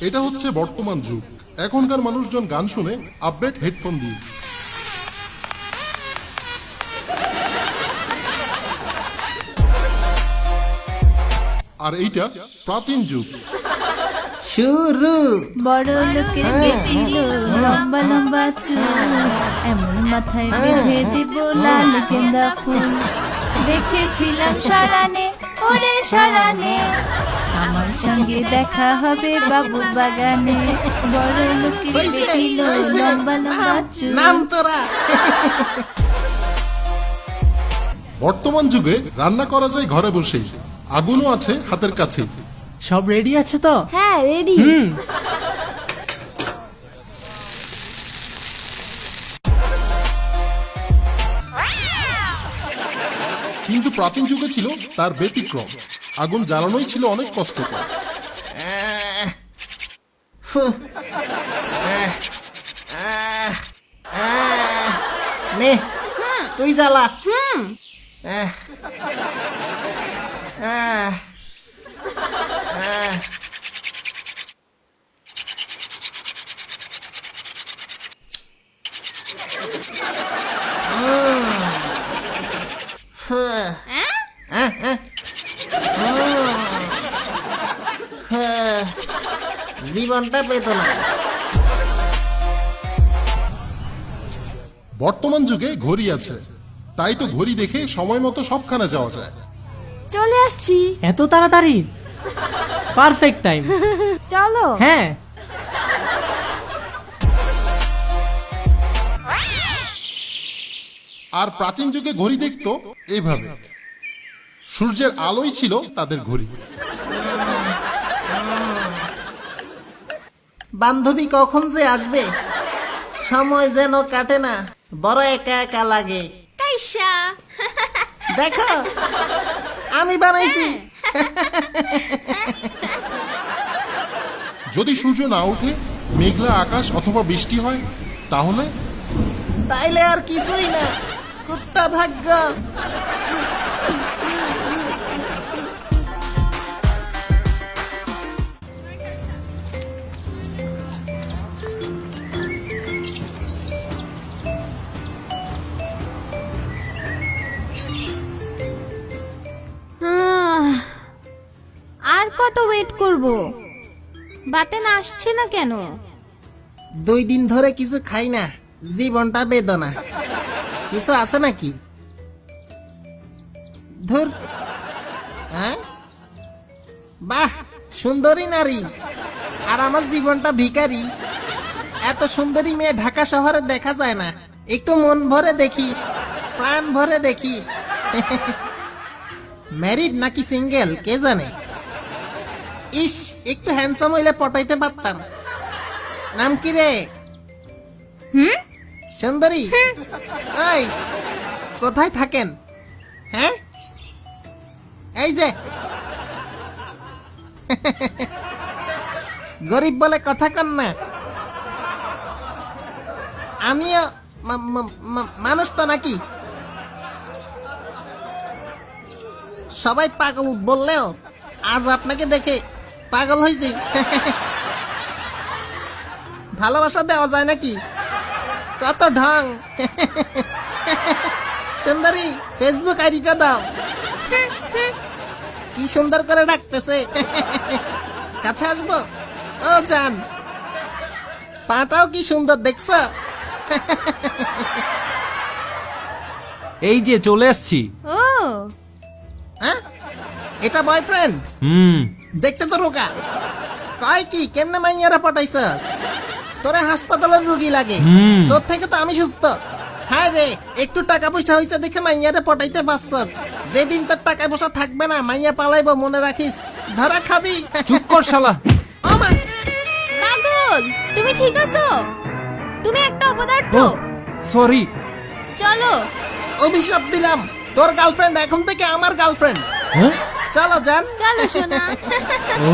এটা হচ্ছে বর্তমান যুগ। এখনকার মানুষজন গান শুনে আপডেট হেডফোন দিয়ে। আর এইটা প্রাচীন যুগ। শুরু। বড় লোকের বেটিলো লম্বা লম্বা চুল এমন মাথায় বেঁধে দিব লাল গেন্দা ফুল। দেখেছিলাম সরানে ওরে সরানে। আমার সঙ্গে দেখা হবে বাবু বাগানে। বড় বেটিলো হইছে। লম্বা লম্বা চুল নাম তোরা। বর্তমান যুগে রান্না করা যায় ঘরে বসেই। আগুনও আছে হাতের কাছে সব রেডি আছে তো? হ্যাঁ রেডি। হুম। কিন্তু প্রাচীন যুগে ছিল তার ব্যতিক্রম। আগুন জ্বালানোই ছিল অনেক কষ্টকর নে তুই জ্বালা হুম আহ, আহ। উম। জীবনটা পেত না। বর্তমান যুগে ঘড়ি আছে। তাই তো ঘড়ি দেখে সময় মতো সবখানে যাওয়া যায়। চলে আসছি। এত তাড়াতাড়ি? পারফেক্ট টাইম চলো। হ্যাঁ। আর প্রাচীন যুগে ঘড়ি দেখতো এইভাবে সূর্যের আলোই ছিল তাদের ঘড়ি। বান্ধবী কখন যে আসবে? সময় যেন কাটে না। বড় একা একা লাগে। কাইসা। দেখো আমি বানাইছি। যদি সূর্য না ওঠে মেঘলা আকাশ অথবা বৃষ্টি হয় তাহলে? তাইলে আর কিছুই না। কুত্তা ভাগ্য। কত ওয়েট করব। বাতেন আসছে না কেন? দুই দিন ধরে কিছু খাই না, জীবনটা বেদনা। কিছু আছে নাকি? ধুর। হ্যাঁ? বাহ, সুন্দরী নারী। আর আমার জীবনটা ভিখারি। এত সুন্দরী মেয়ে ঢাকা শহরে দেখা যায় না। একটু মন ভরে দেখি, প্রাণ ভরে দেখি। ম্যারিড নাকি সিঙ্গেল কে জানে? ইস একটু হ্যান্ডসাম হইলে পটাইতে পারতাম। নাম কি রে? হুম? সুন্দরী? ওই কোথায় থাকেন? হ্যাঁ? এই যে। গরিব বলে কথা কন না। আমিও মানুষ তো নাকি? সবাই পাগল বললেও আজ আপনাকে দেখে পাগল হয়েছি ভালোবাসা দেওয়া যায় নাকি? কত ঢং। সুন্দরী ফেসবুক আইডিটা দাও। কি সুন্দর করে ডাকতেছে। কাছে আসব? ও জান পাটাও কি সুন্দর দেখছ? এই যে চলে আসছি। ও। হ্যাঁ? এটা বয়ফ্রেন্ড হুম। দেখতে তো রোগা। কয় কি কেমনে মাইয়ারা পটাইছস? তোরে হাসপাতালের রুগী লাগে। তোর থেকে তো আমি সুস্থ। হ্যাঁ রে একটু টাকা পয়সা হইছে দেখে মাইয়ারে পটাইতে পারছস। যেদিন তোর টাকা পয়সা থাকবে না মাইয়া পালাইবো মনে রাখিস। ধরা খাবি। চুপ কর শালা। ও মা। পাগল তুমি ঠিক আছো? তুমি একটা অপদার্থ। সরি। চলো। অভিশাপ দিলাম। তোর গার্লফ্রেন্ড এখন থেকে আমার গার্লফ্রেন্ড। হ্যাঁ? চলো যান। চলো সোনা। ও